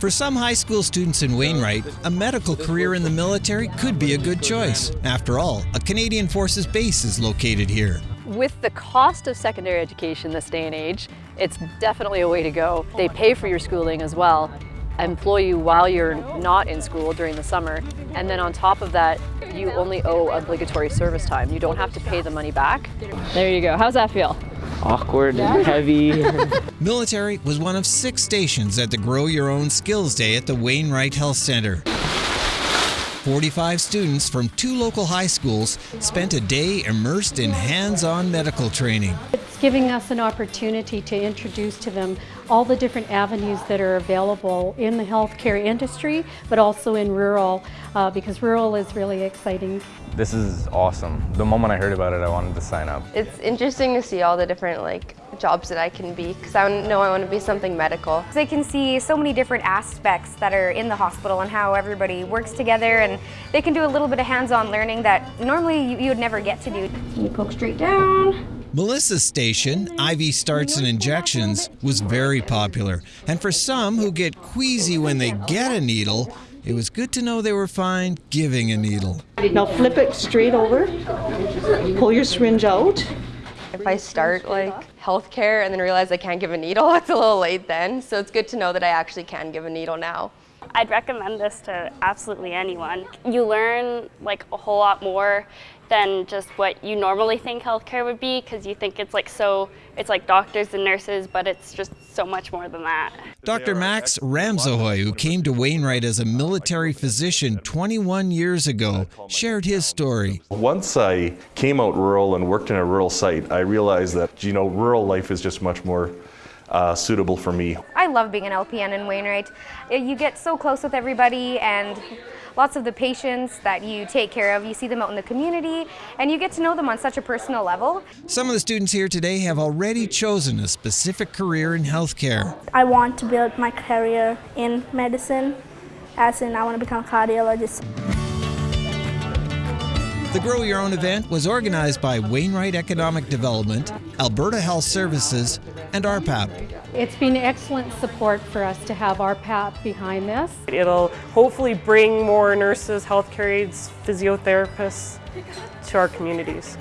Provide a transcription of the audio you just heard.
For some high school students in Wainwright, a medical career in the military could be a good choice. After all, a Canadian Forces base is located here. With the cost of secondary education this day and age, it's definitely a way to go. They pay for your schooling as well, employ you while you're not in school during the summer, and then on top of that, you only owe obligatory service time. You don't have to pay the money back. There you go. How's that feel? Awkward, and heavy. Military was one of six stations at the Grow Your Own Skills Day at the Wainwright Health Center. 45 students from two local high schools spent a day immersed in hands-on medical training. It's giving us an opportunity to introduce to them all the different avenues that are available in the healthcare industry, but also in rural, uh, because rural is really exciting. This is awesome. The moment I heard about it, I wanted to sign up. It's interesting to see all the different like jobs that I can be because I know I want to be something medical. They can see so many different aspects that are in the hospital and how everybody works together and they can do a little bit of hands-on learning that normally you, you would never get to do. You poke straight down. Melissa's station, IV starts and injections, was very popular. And for some who get queasy when they get a needle, it was good to know they were fine giving a needle. Now flip it straight over, pull your syringe out. If I start like healthcare and then realize I can't give a needle, it's a little late then. So it's good to know that I actually can give a needle now. I'd recommend this to absolutely anyone. You learn like a whole lot more than just what you normally think healthcare would be because you think it's like so, it's like doctors and nurses, but it's just so much more than that. Dr. Max Ramzahoy, who came to Wainwright as a military physician 21 years ago, shared his story. Once I came out rural and worked in a rural site, I realized that, you know, rural life is just much more uh, suitable for me. I love being an LPN in Wainwright. You get so close with everybody and lots of the patients that you take care of, you see them out in the community and you get to know them on such a personal level. Some of the students here today have already chosen a specific career in healthcare. I want to build my career in medicine, as in I want to become a cardiologist. The Grow Your Own event was organized by Wainwright Economic Development, Alberta Health Services, and RPAP. It's been excellent support for us to have RPAP behind this. It'll hopefully bring more nurses, healthcare aides, physiotherapists to our communities.